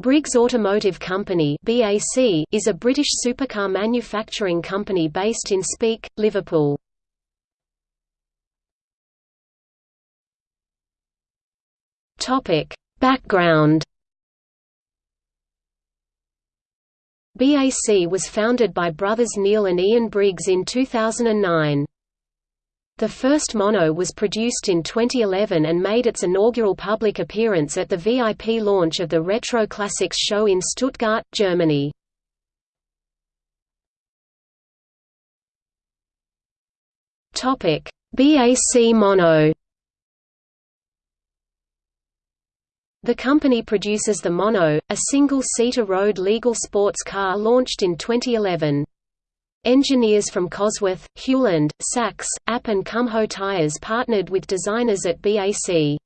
Briggs Automotive Company (BAC) is a British supercar manufacturing company based in Speke, Liverpool. Topic: Background BAC was founded by brothers Neil and Ian Briggs in 2009. The first mono was produced in 2011 and made its inaugural public appearance at the VIP launch of the Retro Classics show in Stuttgart, Germany. Topic: BAC Mono The company produces the Mono, a single-seater road legal sports car launched in 2011. Engineers from Cosworth, Hewland, Sachs, App and Kumho tires partnered with designers at BAC.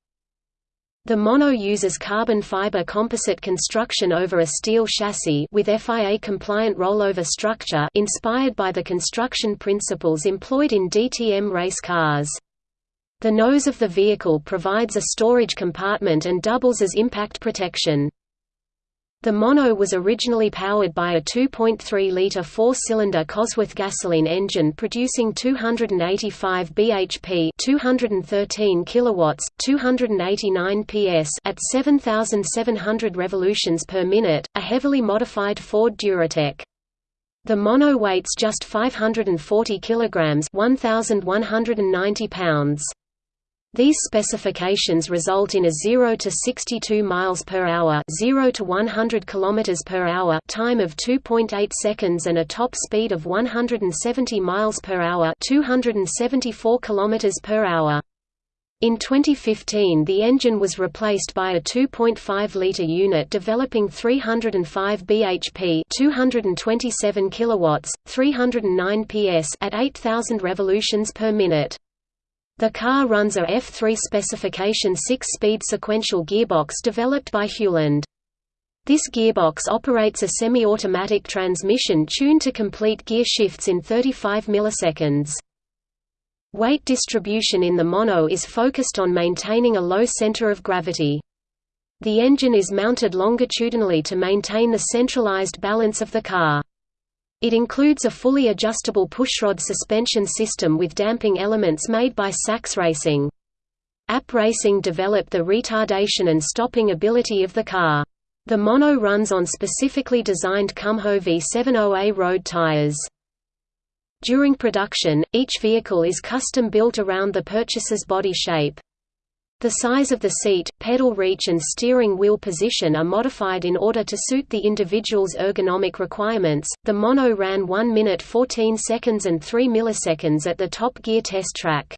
The Mono uses carbon fiber composite construction over a steel chassis with FIA-compliant rollover structure inspired by the construction principles employed in DTM race cars. The nose of the vehicle provides a storage compartment and doubles as impact protection. The Mono was originally powered by a 2.3-litre four-cylinder Cosworth gasoline engine producing 285 bhp 213 kilowatts, 289 ps at 7,700 revolutions per minute, a heavily modified Ford Duratec. The Mono weighs just 540 kilograms 1,190 pounds. These specifications result in a 0 to 62 miles per hour, 0 to 100 kilometers per hour time of 2.8 seconds and a top speed of 170 miles per hour, 274 kilometers per hour. In 2015 the engine was replaced by a 2.5-litre unit developing 305 bhp 227 kilowatts, 309 ps at 8,000 revolutions per minute. The car runs a F3 specification 6-speed sequential gearbox developed by Hewland. This gearbox operates a semi-automatic transmission tuned to complete gear shifts in 35 milliseconds. Weight distribution in the mono is focused on maintaining a low center of gravity. The engine is mounted longitudinally to maintain the centralized balance of the car. It includes a fully adjustable pushrod suspension system with damping elements made by Sachs Racing. App Racing developed the retardation and stopping ability of the car. The mono runs on specifically designed Kumho V70A road tires. During production, each vehicle is custom built around the purchaser's body shape. The size of the seat, pedal reach and steering wheel position are modified in order to suit the individual's ergonomic requirements. The Mono ran 1 minute 14 seconds and 3 milliseconds at the Top Gear test track.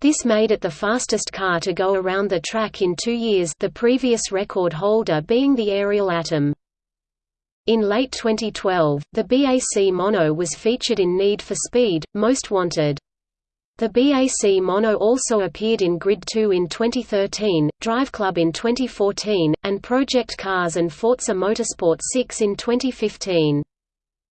This made it the fastest car to go around the track in two years the previous record holder being the Ariel Atom. In late 2012, the BAC Mono was featured in Need for Speed, Most Wanted. The BAC Mono also appeared in Grid 2 in 2013, Drive Club in 2014, and Project Cars and Forza Motorsport 6 in 2015.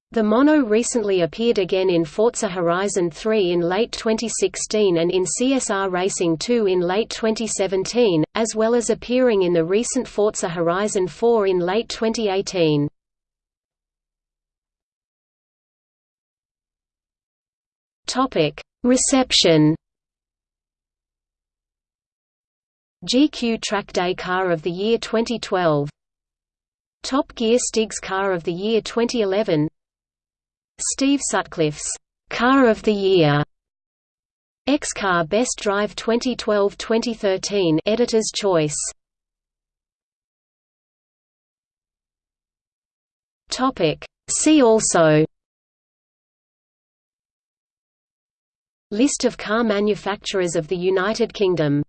The Mono recently appeared again in Forza Horizon 3 in late 2016 and in CSR Racing 2 in late 2017, as well as appearing in the recent Forza Horizon 4 in late 2018. Topic Reception. GQ Track Day Car of the Year 2012 Top Gear Stigs Car of the Year 2011 Steve Sutcliffe's Car of the Year. X-Car Best Drive 2012-2013 Editor's Choice. Topic. See also List of car manufacturers of the United Kingdom